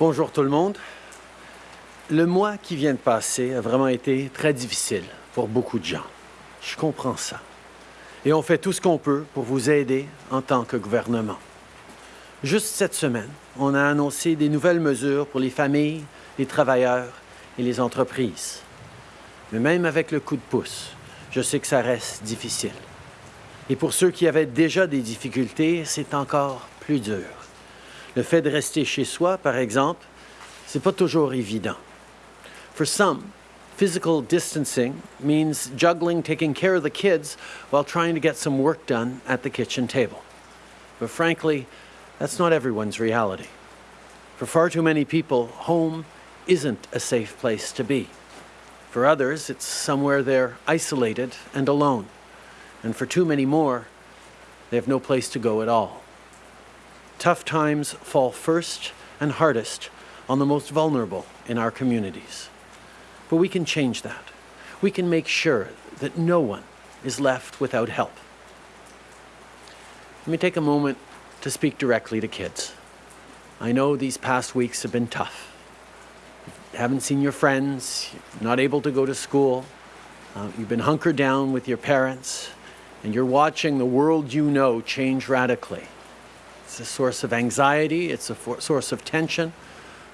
Bonjour tout le monde. Le mois qui vient de passer a vraiment été très difficile pour beaucoup de gens. Je comprends ça. Et on fait tout ce qu'on peut pour vous aider en tant que gouvernement. Juste cette semaine, on a annoncé des nouvelles mesures pour les familles, les travailleurs et les entreprises. Mais même avec le coup de pouce, je sais que ça reste difficile. Et pour ceux qui avaient déjà des difficultés, c'est encore plus dur. Le fait de rester chez soi, par exemple, c'est pas toujours évident. For some, physical distancing means juggling taking care of the kids while trying to get some work done at the kitchen table. But frankly, that's not everyone's reality. For far too many people, home isn't a safe place to be. For others, it's somewhere they're isolated and alone. And for too many more, they have no place to go at all. Tough times fall first and hardest on the most vulnerable in our communities. But we can change that. We can make sure that no one is left without help. Let me take a moment to speak directly to kids. I know these past weeks have been tough haven't seen your friends, not able to go to school, uh, you've been hunkered down with your parents, and you're watching the world you know change radically. It's a source of anxiety, it's a source of tension.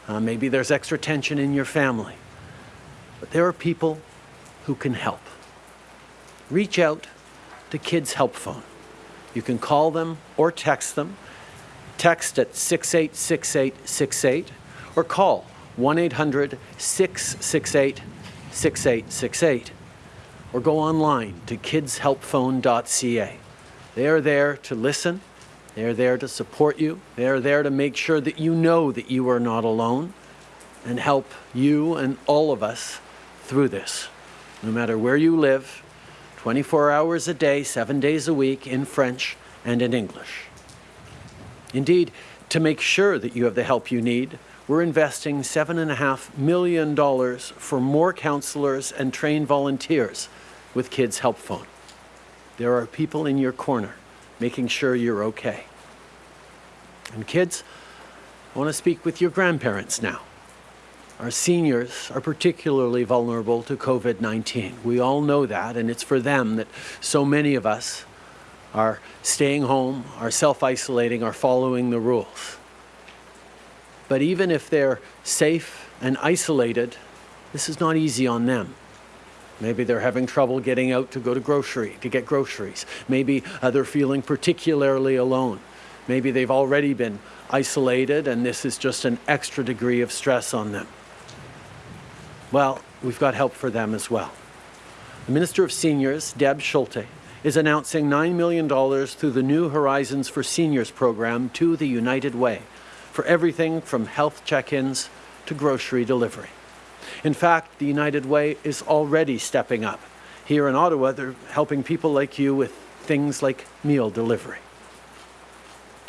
Uh, maybe there's extra tension in your family. But there are people who can help. Reach out to Kids Help Phone. You can call them or text them. Text at 686868 or call 1-800-668-6868 or go online to kidshelpphone.ca. They are there to listen. They are there to support you. They are there to make sure that you know that you are not alone and help you and all of us through this. No matter where you live, 24 hours a day, seven days a week in French and in English. Indeed, to make sure that you have the help you need, we're investing $7.5 million for more counselors and trained volunteers with Kids Help Phone. There are people in your corner making sure you're okay. And kids, I want to speak with your grandparents now. Our seniors are particularly vulnerable to COVID-19. We all know that, and it's for them that so many of us are staying home, are self-isolating, are following the rules. But even if they're safe and isolated, this is not easy on them. Maybe they're having trouble getting out to go to grocery, to get groceries. Maybe uh, they're feeling particularly alone. Maybe they've already been isolated and this is just an extra degree of stress on them. Well, we've got help for them as well. The Minister of Seniors, Deb Schulte, is announcing $9 million through the New Horizons for Seniors program to the United Way for everything from health check-ins to grocery delivery. In fact, the United Way is already stepping up. Here in Ottawa, they're helping people like you with things like meal delivery.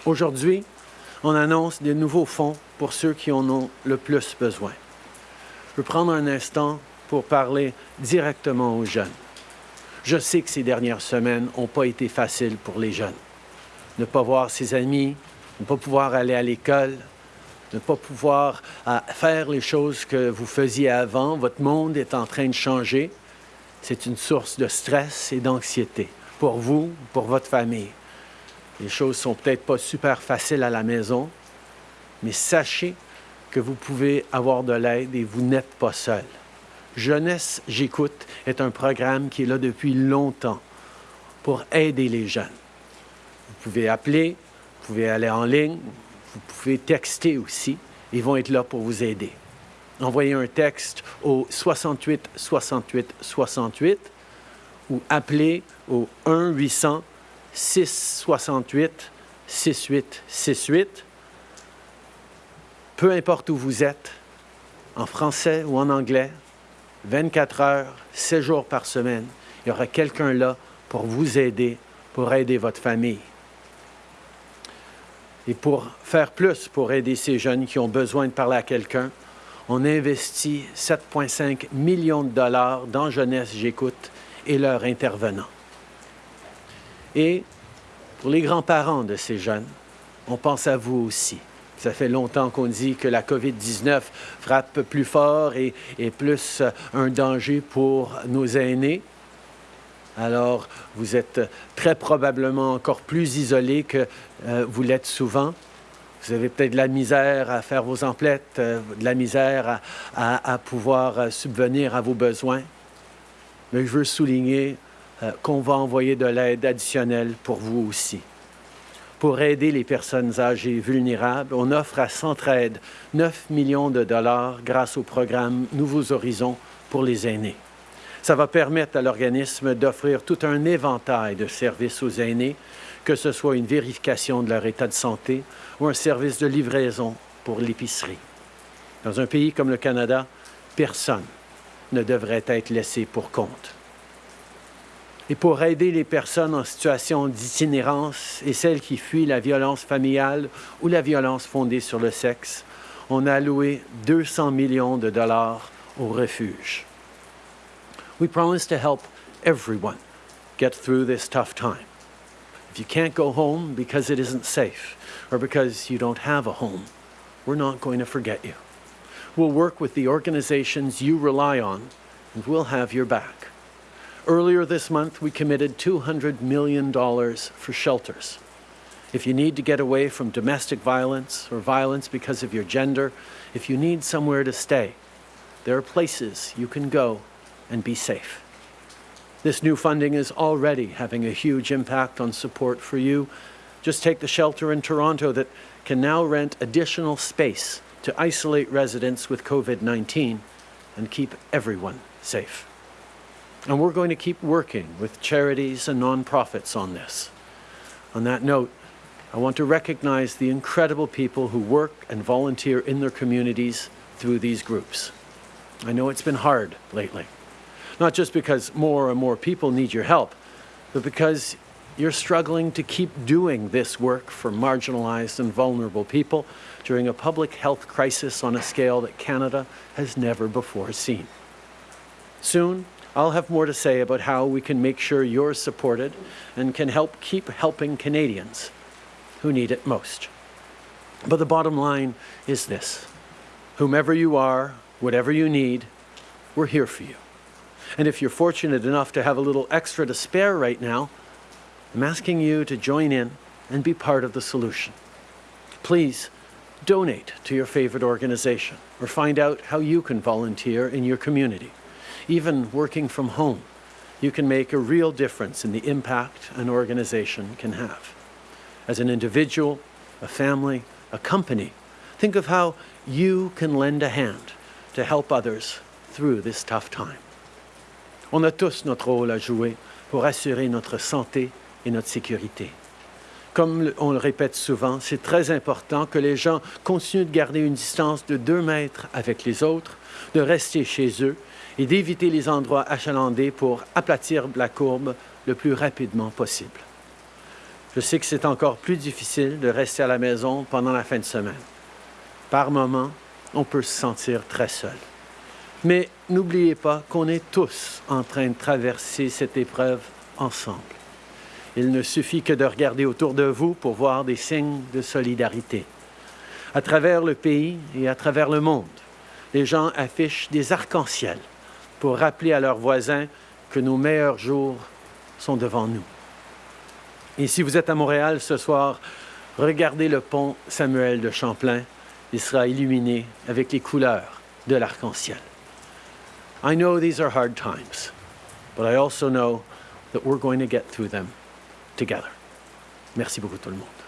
Aujourd'hui, on annonce des nouveaux fonds pour ceux qui en ont le plus besoin. Je veux prendre un instant pour parler directement aux jeunes. Je sais que ces dernières semaines n'ont pas été faciles pour les jeunes. Ne pas voir ses amis, ne pas pouvoir aller à l'école, ne pas pouvoir euh, faire les choses que vous faisiez avant. Votre monde est en train de changer. C'est une source de stress et d'anxiété pour vous, pour votre famille. Les choses sont peut-être pas super faciles à la maison, mais sachez que vous pouvez avoir de l'aide et vous n'êtes pas seul. Jeunesse J'écoute est un programme qui est là depuis longtemps pour aider les jeunes. Vous pouvez appeler vous pouvez aller en ligne, vous pouvez texter aussi. Ils vont être là pour vous aider. Envoyez un texte au 68 68 68 ou appelez au 1 800 668 68 68. Peu importe où vous êtes, en français ou en anglais, 24 heures, 7 jours par semaine, il y aura quelqu'un là pour vous aider, pour aider votre famille. Et pour faire plus pour aider ces jeunes qui ont besoin de parler à quelqu'un, on investit 7,5 millions de dollars dans Jeunesse J'écoute et leurs intervenants. Et pour les grands-parents de ces jeunes, on pense à vous aussi. Ça fait longtemps qu'on dit que la COVID-19 frappe plus fort et est plus un danger pour nos aînés. Alors, vous êtes très probablement encore plus isolés que euh, vous l'êtes souvent. Vous avez peut-être de la misère à faire vos emplettes, euh, de la misère à, pouvoir subvenir à vos besoins. Mais je veux souligner qu'on va envoyer de l'aide additionnelle pour vous aussi. Pour aider les personnes âgées vulnérables, on offre à Centraide 9 millions de dollars grâce au programme Nouveaux Horizons pour les aînés. Ça va permettre à l'organisme d'offrir tout un éventail de services aux aînés, que ce soit une vérification de leur état de santé ou un service de livraison pour l'épicerie. Dans un pays comme le Canada, personne ne devrait être laissé pour compte. Et pour aider les personnes en situation d'itinérance et celles qui fuient la violence familiale ou la violence fondée sur le sexe, on a alloué 200 millions de dollars au refuge. We promise to help everyone get through this tough time. If you can't go home because it isn't safe or because you don't have a home, we're not going to forget you. We'll work with the organizations you rely on and we'll have your back. Earlier this month, we committed $200 million for shelters. If you need to get away from domestic violence or violence because of your gender, if you need somewhere to stay, there are places you can go and be safe. This new funding is already having a huge impact on support for you. Just take the shelter in Toronto that can now rent additional space to isolate residents with COVID-19 and keep everyone safe. And we're going to keep working with charities and nonprofits on this. On that note, I want to recognize the incredible people who work and volunteer in their communities through these groups. I know it's been hard lately not just because more and more people need your help, but because you're struggling to keep doing this work for marginalized and vulnerable people during a public health crisis on a scale that Canada has never before seen. Soon, I'll have more to say about how we can make sure you're supported and can help keep helping Canadians who need it most. But the bottom line is this. Whomever you are, whatever you need, we're here for you. And if you're fortunate enough to have a little extra to spare right now, I'm asking you to join in and be part of the solution. Please donate to your favorite organization or find out how you can volunteer in your community. Even working from home, you can make a real difference in the impact an organization can have. As an individual, a family, a company, think of how you can lend a hand to help others through this tough time. On a tous notre rôle à jouer pour assurer notre santé et notre sécurité. Comme on le répète souvent, c'est très important que les gens continuent de garder une distance de deux mètres avec les autres, de rester chez eux et d'éviter les endroits achalandés pour aplatir la courbe le plus rapidement possible. Je sais que c'est encore plus difficile de rester à la maison pendant la fin de semaine. Par moments, on peut se sentir très seul. Mais n'oubliez pas qu'on est tous en train de traverser cette épreuve ensemble. Il ne suffit que de regarder autour de vous pour voir des signes de solidarité. À travers le pays et à travers le monde, les gens affichent des arcs-en-ciel pour rappeler à leurs voisins que nos meilleurs jours sont devant nous. Et si vous êtes à Montréal ce soir, regardez le pont Samuel de Champlain. Il sera illuminé avec les couleurs de l'arc-en-ciel. I know these are hard times, but I also know that we're going to get through them Merci beaucoup tout le monde.